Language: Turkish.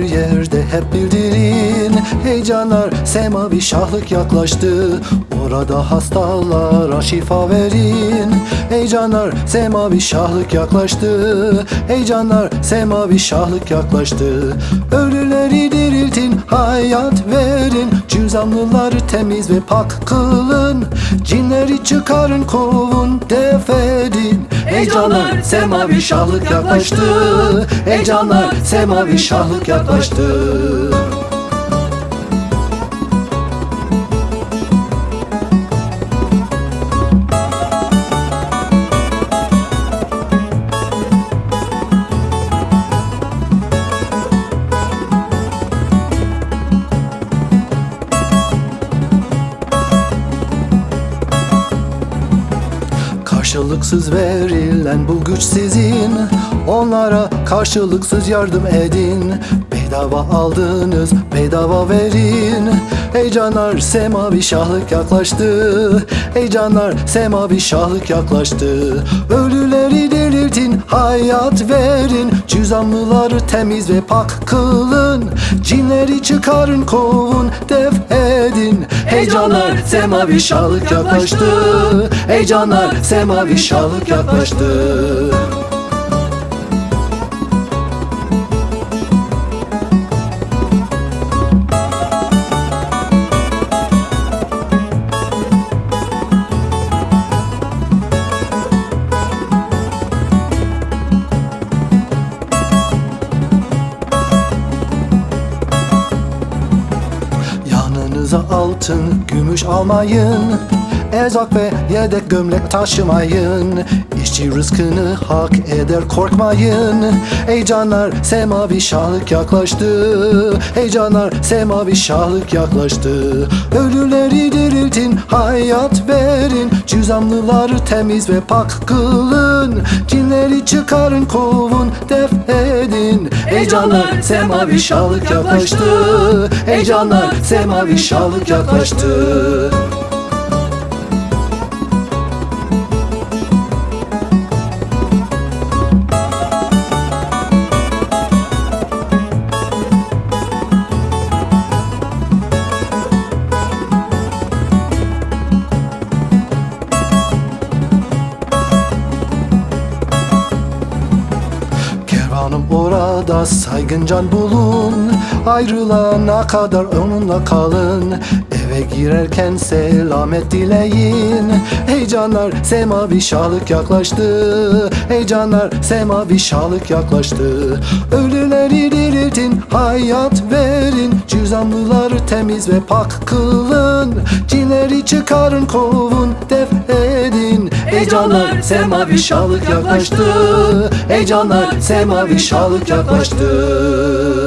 yerde hep bildirin Heyecanlar. Semavi şahlık yaklaştı. Orada hastalara şifa verin. Heyecanlar semavi şahlık yaklaştı. Heyecanlar semavi şahlık yaklaştı. Ölüleri diriltin hayat verin. Cüzamlıları temiz ve pak kılın. Cinleri çıkarın kovun def edin Heyecanlar semavi şahlık yaklaştı. Heyecanlar semavi şahlık yaklaştı Karşılıksız verilen bu güç sizin. Onlara karşılıksız yardım edin. Bedava aldınız bedava verin. Heyecanlar semavi şahlık yaklaştı. Heyecanlar semavi şahlık yaklaştı. Ölüleri diriltin hayat verin Cüzamlıları temiz ve pak kılın. Cinleri çıkarın kovun def edin. Heyecanlar semavi şahlık yaklaştı. Heyecanlar semavi şahlık yaklaştı Yanınıza altın, gümüş almayın Erzak ve yedek gömlek taşımayın. İşçi rızkını hak eder korkmayın. Heyecanlar semavi şahlık yaklaştı. Heyecanlar semavi şahlık yaklaştı. Ölüleri diriltin hayat verin. Cüzamlıları temiz ve pak kılın. Cinleri çıkarın kovun def edin. Heyecanlar semavi şahlık yaklaştı. Heyecanlar semavi şahlık yaklaştı orada saygıncan bulun. Ayrılana kadar onunla kalın. Eve girerken selamet dileyin. Heyecanlar semavi şahlık yaklaştı. Heyecanlar semavi şahlık yaklaştı. Ölüleri diriltin hayat verin. Cüzamlıları temiz ve pak kılın. Cinleri çıkarın kovun def edin Heyecanlar semavi şahlık yaklaştı. Heyecanlar semavi şahlık yaklaştı